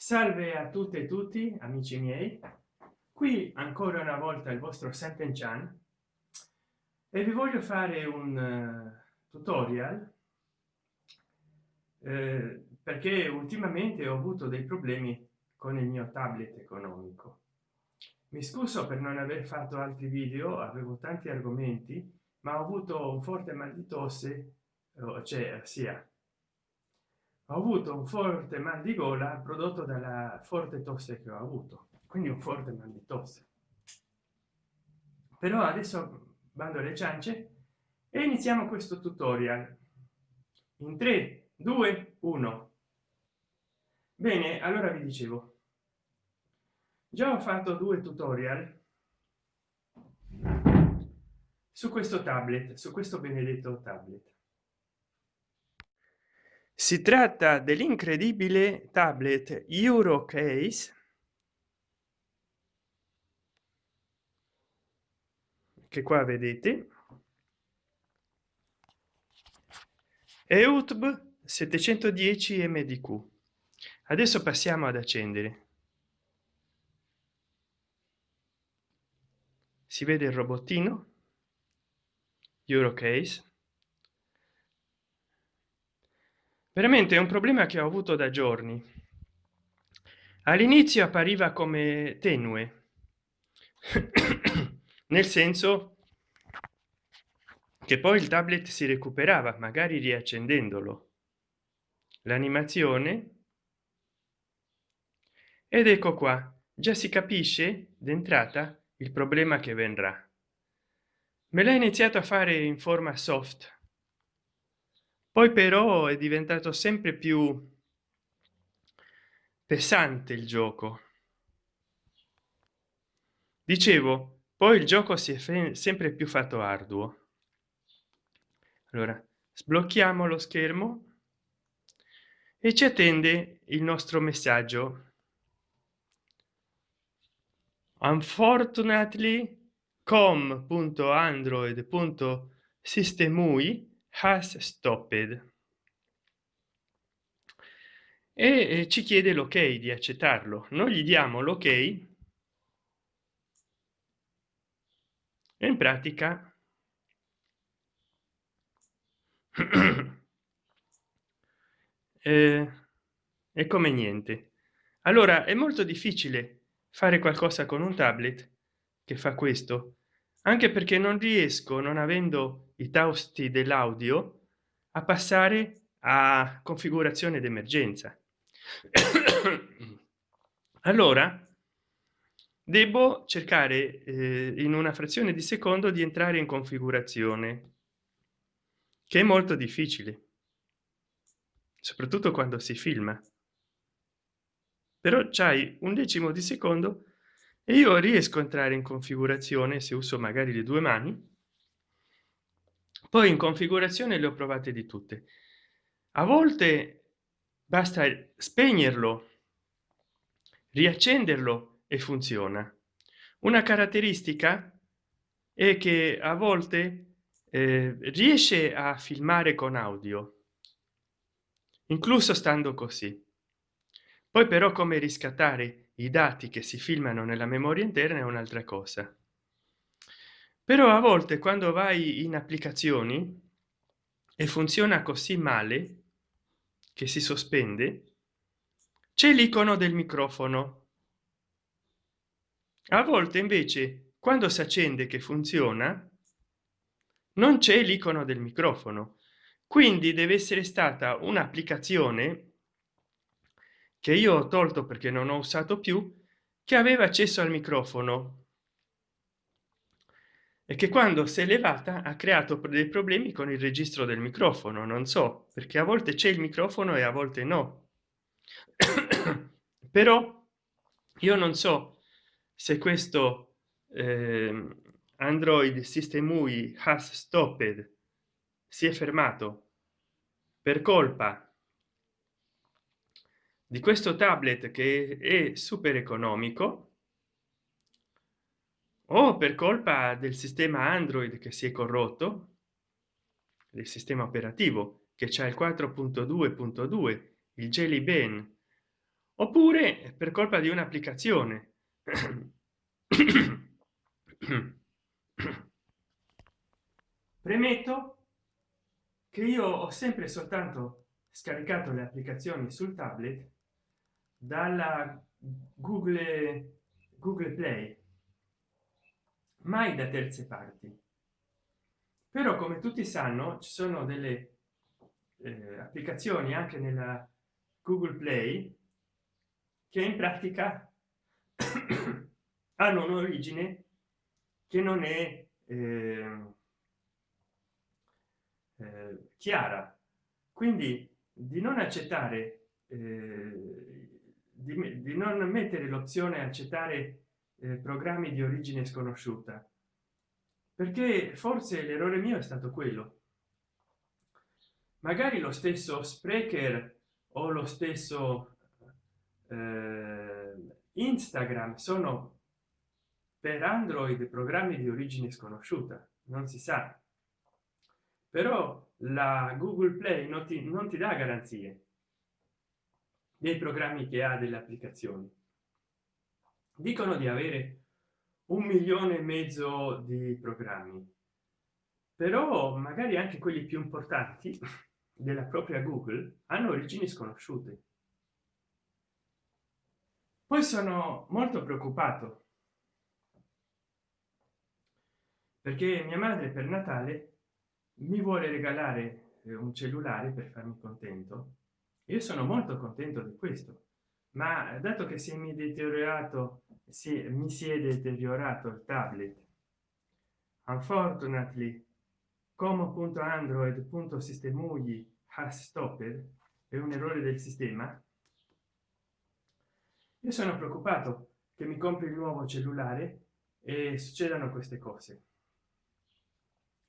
salve a tutte e tutti amici miei. Qui ancora una volta il vostro Senten Chan e vi voglio fare un uh, tutorial eh, perché ultimamente ho avuto dei problemi con il mio tablet economico. Mi scuso per non aver fatto altri video avevo tanti argomenti ma ho avuto un forte mal di tosse cioè sia ho avuto un forte mal di gola prodotto dalla forte tosse che ho avuto quindi un forte mal di tosse. Però adesso bando alle ciance e iniziamo questo tutorial. In 3 2 1 bene allora vi dicevo già ho fatto due tutorial su questo tablet su questo benedetto tablet si tratta dell'incredibile tablet eurocase che qua vedete. Eutb 710 mdq adesso passiamo ad accendere. Si vede il robottino. Eurocase veramente è un problema che ho avuto da giorni. All'inizio appariva come tenue nel senso che poi il tablet si recuperava magari riaccendendolo. L'animazione ed ecco qua già si capisce d'entrata il problema che vendrà me l'ha iniziato a fare in forma soft poi però è diventato sempre più pesante il gioco. Dicevo poi il gioco si è sempre più fatto arduo. Allora sblocchiamo lo schermo e ci attende il nostro messaggio. Unfortunately com.android.systemui has stopped e ci chiede l'ok di accettarlo. Non gli diamo l'ok e in pratica eh, è come niente. Allora è molto difficile fare qualcosa con un tablet che fa questo anche perché non riesco non avendo i tausti dell'audio a passare a configurazione d'emergenza. Allora devo cercare eh, in una frazione di secondo di entrare in configurazione che è molto difficile soprattutto quando si filma. Però c'hai un decimo di secondo e io riesco a entrare in configurazione se uso magari le due mani. Poi in configurazione le ho provate di tutte. A volte basta spegnerlo riaccenderlo e funziona. Una caratteristica è che a volte eh, riesce a filmare con audio incluso stando così. Poi però come riscattare i dati che si filmano nella memoria interna è un'altra cosa. Però a volte quando vai in applicazioni e funziona così male che si sospende c'è l'icono del microfono. A volte invece quando si accende che funziona non c'è l'icono del microfono. Quindi deve essere stata un'applicazione che io ho tolto perché non ho usato più che aveva accesso al microfono. E che quando si è elevata ha creato dei problemi con il registro del microfono non so perché a volte c'è il microfono e a volte no. Però io non so se questo eh, android system UI has stopped si è fermato. Per colpa di questo tablet che è super economico o per colpa del sistema android che si è corrotto del sistema operativo che c'è il 4.2.2 il jelly ben oppure per colpa di un'applicazione. Premetto che io ho sempre soltanto scaricato le applicazioni sul tablet dalla google google play. Mai da terze parti. Però come tutti sanno ci sono delle eh, applicazioni anche nella google play che in pratica hanno un'origine che non è eh, eh, chiara. Quindi di non accettare eh, di, di, non mettere l'opzione accettare eh, programmi di origine sconosciuta. Perché forse l'errore mio è stato quello. Magari lo stesso sprecher o lo stesso eh, instagram sono per android programmi di origine sconosciuta non si sa. Però la google play non ti, non ti dà garanzie dei programmi che ha delle applicazioni. Dicono di avere un milione e mezzo di programmi però magari anche quelli più importanti della propria google hanno origini sconosciute. Poi sono molto preoccupato perché mia madre per natale mi vuole regalare eh, un cellulare per farmi contento io sono molto contento di questo. Ma dato che si mi deteriorato si mi si è deteriorato il tablet unfortunately come android.sistemugli has stopped è un errore del sistema io sono preoccupato che mi compri il nuovo cellulare e succedano queste cose.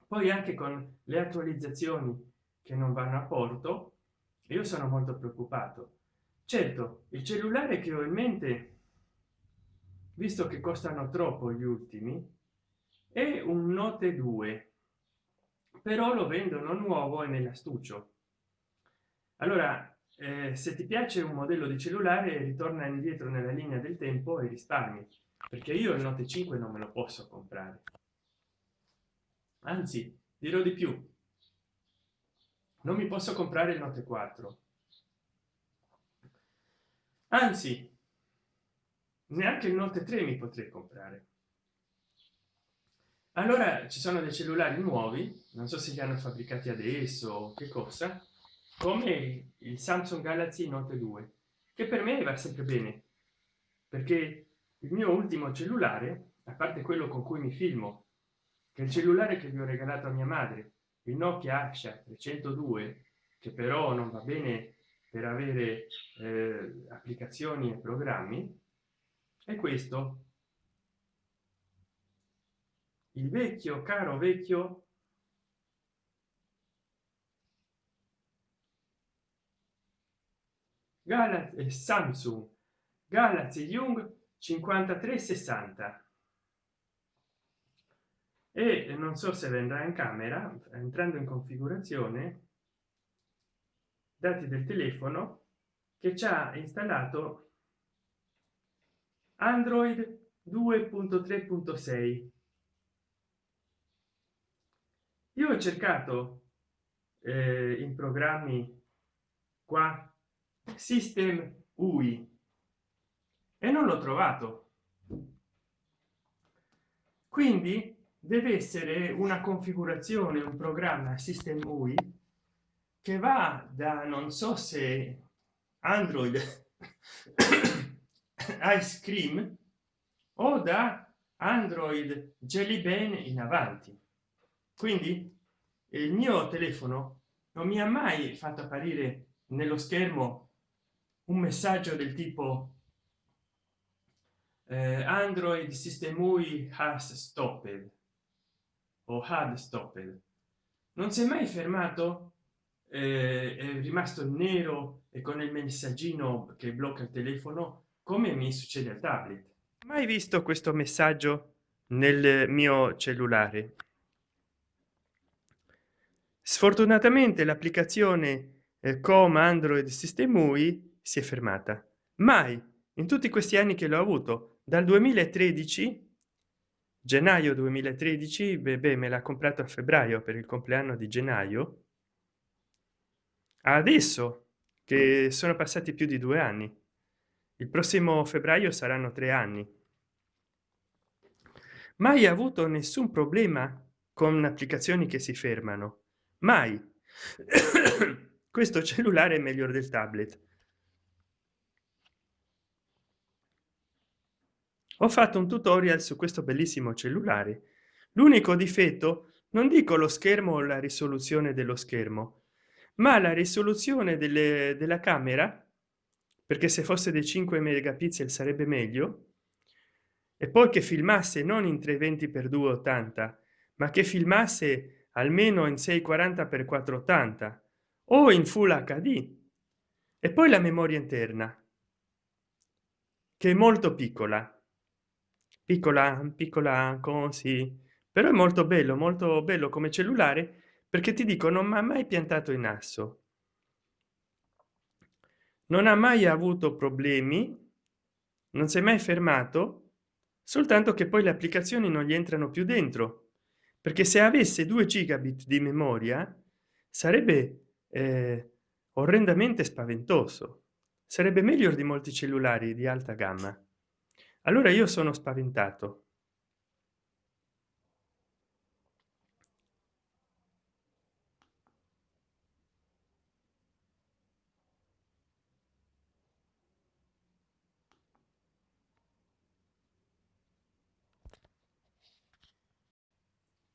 Poi anche con le attualizzazioni che non vanno a porto io sono molto preoccupato. Certo il cellulare che ho in mente visto che costano troppo gli ultimi è un note 2 però lo vendono nuovo e nell'astuccio allora eh, se ti piace un modello di cellulare ritorna indietro nella linea del tempo e risparmi perché io il note 5 non me lo posso comprare. Anzi dirò di più non mi posso comprare il note 4 anzi neanche il note 3 mi potrei comprare. Allora ci sono dei cellulari nuovi non so se li hanno fabbricati adesso che cosa come il samsung galaxy note 2 che per me va sempre bene perché il mio ultimo cellulare a parte quello con cui mi filmo che il cellulare che vi ho regalato a mia madre il nokia asha 302 che però non va bene per avere eh, applicazioni e programmi e questo. Il vecchio caro vecchio galaxy samsung galaxy young 5360 e non so se vendrà in camera entrando in configurazione dati del telefono che ci ha installato android 2.3.6 io ho cercato eh, in programmi qua system ui e non l'ho trovato. Quindi deve essere una configurazione un programma system ui che va da non so se android ice cream o da android jelly bean in avanti. Quindi il mio telefono non mi ha mai fatto apparire nello schermo un messaggio del tipo eh, android system ui has stopped o had stopped non si è mai fermato eh, è rimasto nero e con il messaggino che blocca il telefono come mi succede al tablet. Mai visto questo messaggio nel mio cellulare. Sfortunatamente l'applicazione eh, com android system ui si è fermata. Mai in tutti questi anni che l'ho avuto dal 2013 gennaio 2013 bebè me l'ha comprato a febbraio per il compleanno di gennaio adesso che sono passati più di due anni. Il prossimo febbraio saranno tre anni. Mai avuto nessun problema con applicazioni che si fermano. Mai. Questo cellulare è meglio del tablet ho fatto un tutorial su questo bellissimo cellulare. L'unico difetto non dico lo schermo o la risoluzione dello schermo ma la risoluzione delle, della camera perché se fosse dei 5 megapixel sarebbe meglio e poi che filmasse non in 320 per 280 ma che filmasse almeno in 640 per 480 o in full hd e poi la memoria interna che è molto piccola piccola piccola così. Però è molto bello molto bello come cellulare perché ti dico non mi ha mai piantato in asso non ha mai avuto problemi non si è mai fermato soltanto che poi le applicazioni non gli entrano più dentro. Perché se avesse 2 gigabit di memoria sarebbe eh, orrendamente spaventoso. Sarebbe meglio di molti cellulari di alta gamma allora io sono spaventato.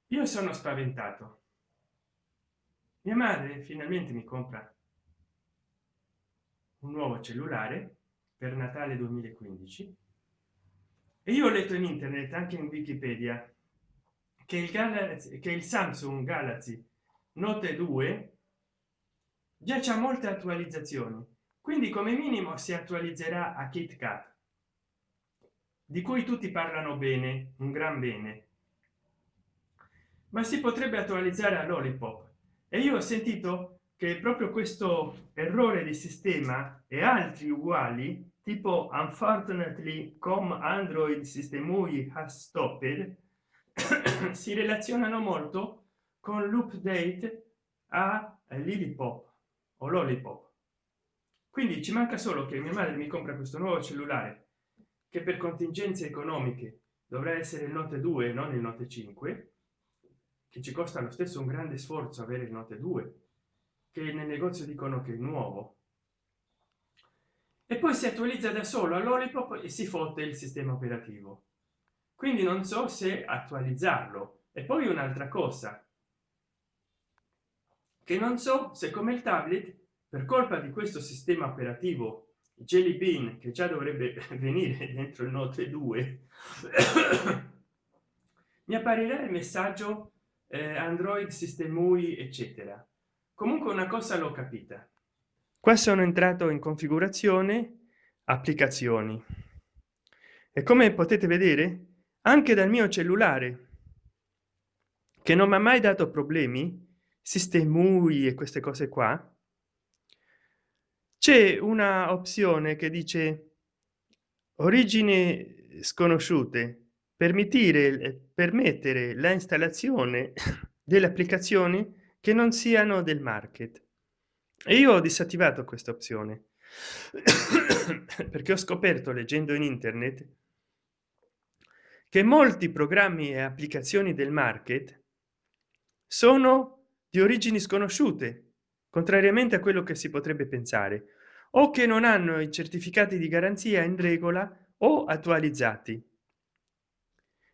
Io sono spaventato. Mia madre finalmente mi compra un nuovo cellulare per natale 2015 e io ho letto in internet anche in wikipedia che il galaxy che il samsung galaxy note 2 già c'è molte attualizzazioni. Quindi come minimo si attualizzerà a kitkat di cui tutti parlano bene un gran bene. Ma si potrebbe attualizzare a lollipop. E io ho sentito che proprio questo errore di sistema e altri uguali tipo unfortunately com android system has stopped si relazionano molto con l'update a lillipop o lollipop. Quindi ci manca solo che mia madre mi compra questo nuovo cellulare che per contingenze economiche dovrà essere il note 2 non il note 5 che ci costa lo stesso un grande sforzo avere il note 2 che nel negozio dicono che è nuovo e poi si attualizza da solo all'olipop e si fotte il sistema operativo. Quindi non so se attualizzarlo. E poi un'altra cosa. Che non so se come il tablet per colpa di questo sistema operativo jelly bean che già dovrebbe venire dentro il note 2 mi apparirà il messaggio eh, android system ui eccetera. Comunque una cosa l'ho capita qua sono entrato in configurazione applicazioni. E come potete vedere anche dal mio cellulare che non mi ha mai dato problemi sistemui e queste cose qua c'è una opzione che dice origini sconosciute permettere permettere la installazione delle applicazioni che non siano del market e io ho disattivato questa opzione perché ho scoperto leggendo in internet che molti programmi e applicazioni del market sono di origini sconosciute contrariamente a quello che si potrebbe pensare o che non hanno i certificati di garanzia in regola o attualizzati.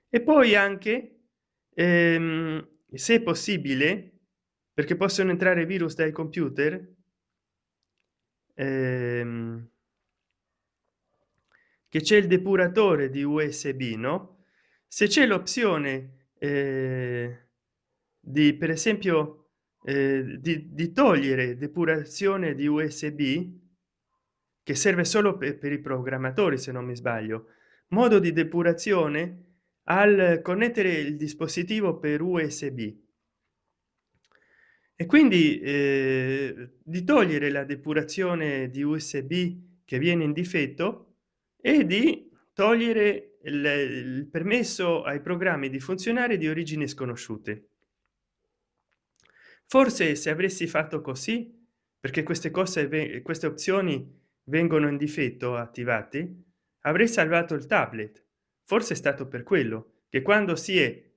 E poi anche ehm, se possibile perché possono entrare virus dai computer ehm, che c'è il depuratore di usb no? Se c'è l'opzione eh, di per esempio eh, di, di, togliere depurazione di usb che serve solo per, per i programmatori se non mi sbaglio modo di depurazione al connettere il dispositivo per usb e quindi eh, di togliere la depurazione di usb che viene in difetto e di togliere il, il permesso ai programmi di funzionare di origini sconosciute. Forse se avresti fatto così perché queste cose queste opzioni vengono in difetto attivati avrei salvato il tablet. Forse è stato per quello che quando si è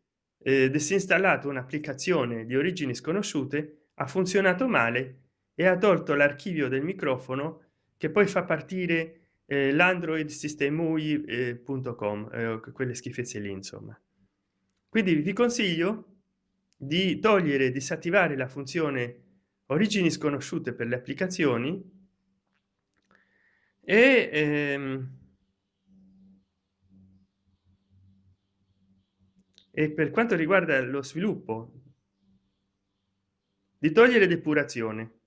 eh, disinstallato un'applicazione di origini sconosciute ha funzionato male e ha tolto l'archivio del microfono che poi fa partire eh, l'android system ui.com eh, quelle schifezze lì insomma. Quindi vi consiglio di togliere disattivare la funzione origini sconosciute per le applicazioni e ehm, e per quanto riguarda lo sviluppo di togliere depurazione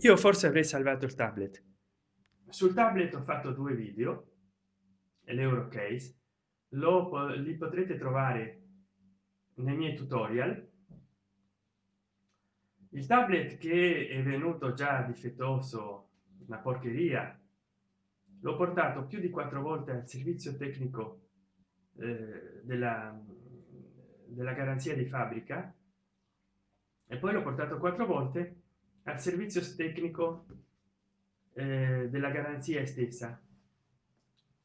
io forse avrei salvato il tablet. Sul tablet ho fatto due video e l'eurocase lo li potrete trovare nei miei tutorial. Il tablet che è venuto già difettoso una porcheria l'ho portato più di quattro volte al servizio tecnico eh, della, della garanzia di fabbrica e poi l'ho portato quattro volte al servizio tecnico eh, della garanzia stessa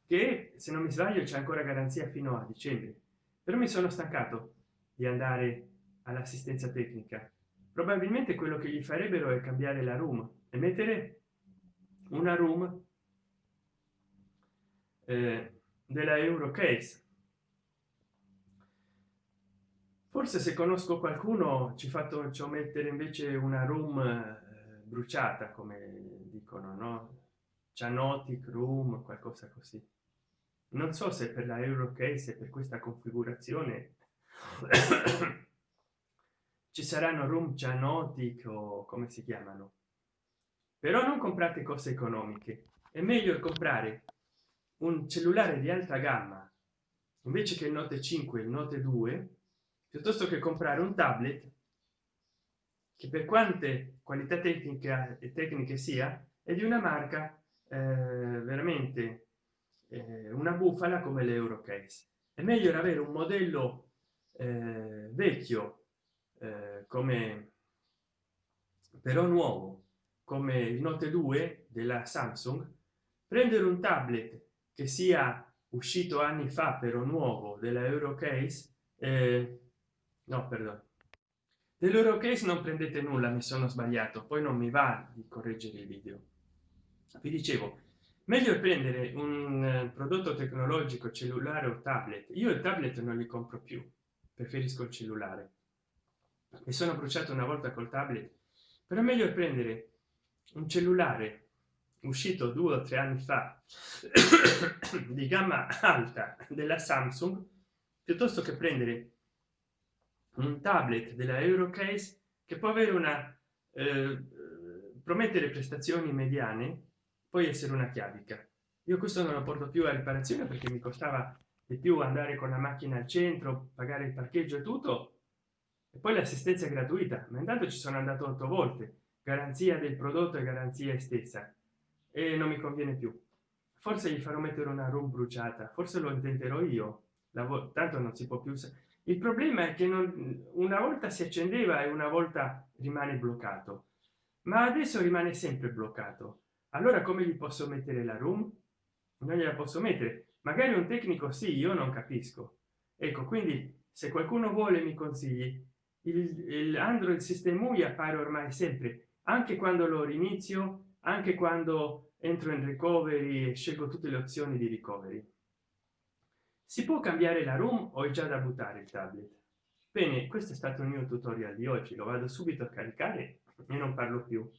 che se non mi sbaglio c'è ancora garanzia fino a dicembre. Però mi sono stancato di andare all'assistenza tecnica. Probabilmente quello che gli farebbero è cambiare la room e mettere una room eh, della eurocase forse se conosco qualcuno ci fatto ciò mettere invece una room eh, bruciata come dicono no? Cianotic room qualcosa così. Non so se per la eurocase per questa configurazione ci saranno room cianotic o come si chiamano. Però non comprate cose economiche. È meglio comprare un cellulare di alta gamma. Invece che il note 5 il note 2 piuttosto che comprare un tablet che per quante qualità tecnica e tecniche sia è di una marca eh, veramente eh, una bufala come l'eurocase. È meglio avere un modello eh, vecchio eh, come però nuovo come il note 2 della samsung prendere un tablet che sia uscito anni fa però nuovo della eurocase eh, no perdono dell'eurocase non prendete nulla mi sono sbagliato poi non mi va di correggere il video. Vi dicevo meglio prendere un eh, prodotto tecnologico cellulare o tablet. Io il tablet non li compro più preferisco il cellulare. Mi sono bruciato una volta col tablet però meglio prendere un cellulare uscito due o tre anni fa di gamma alta della samsung piuttosto che prendere un tablet della eurocase che può avere una eh, promettere prestazioni mediane poi essere una chiavica. Io questo non lo porto più a riparazione perché mi costava di più andare con la macchina al centro pagare il parcheggio e tutto e poi l'assistenza gratuita ma intanto ci sono andato otto volte garanzia del prodotto e garanzia stessa e non mi conviene più. Forse gli farò mettere una room bruciata. Forse lo intenterò io. Tanto non si può più il problema è che non una volta si accendeva e una volta rimane bloccato. Ma adesso rimane sempre bloccato. Allora come gli posso mettere la room non gliela posso mettere. Magari un tecnico sì io non capisco. Ecco quindi se qualcuno vuole mi consigli. Il, il android system UI appare ormai sempre. Anche quando lo rinizio anche quando entro in recovery e scelgo tutte le opzioni di recovery. Si può cambiare la room o è già da buttare il tablet? Bene questo è stato il mio tutorial di oggi. Lo vado subito a caricare e non parlo più.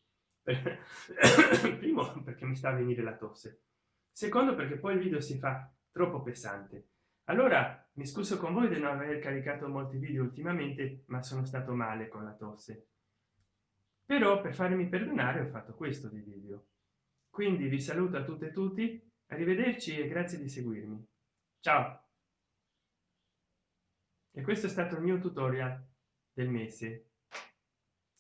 Primo perché mi sta a venire la tosse. Secondo perché poi il video si fa troppo pesante. Allora mi scuso con voi di non aver caricato molti video ultimamente ma sono stato male con la tosse. Però per farmi perdonare ho fatto questo di video quindi vi saluto a tutte e tutti arrivederci e grazie di seguirmi. Ciao! E questo è stato il mio tutorial del mese.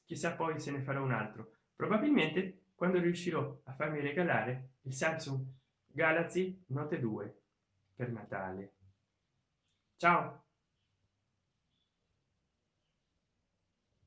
Chissà poi se ne farò un altro. Probabilmente quando riuscirò a farmi regalare il samsung galaxy note 2 per natale. Ciao